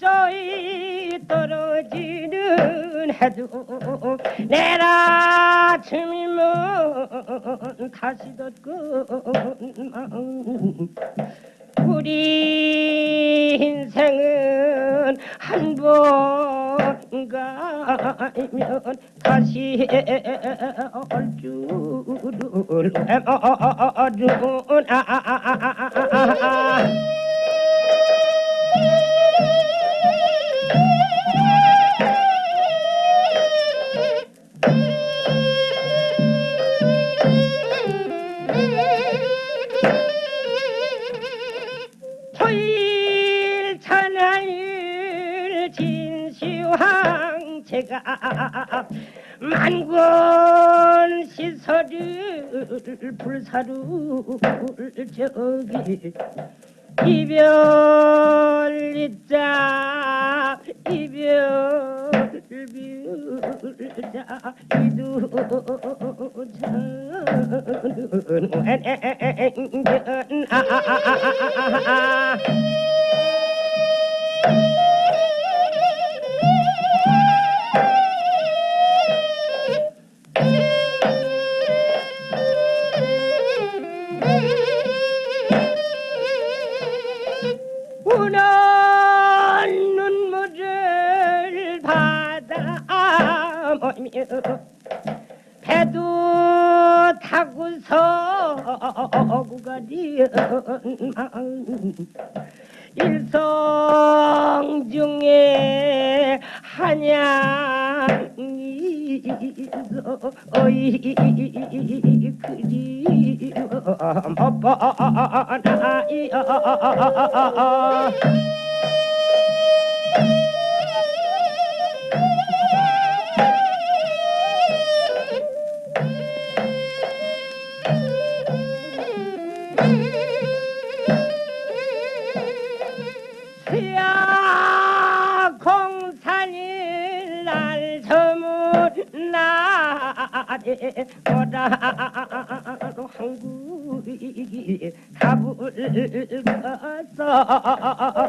운산락저이 떨어지는 해도 내일 아침이면 다시 덧군. 우리 인생은 한 번 가면 다시 올 줄을 모르나 진시황 제가 만권 시설을 불사를 저기 이별 있자 이별 빌자 이두저는 웬gen 아 우는 눈물을 받아 모이며 배도 타고서 구가리은 마음 일성 중에 한양 이있 한국이 가불 갔어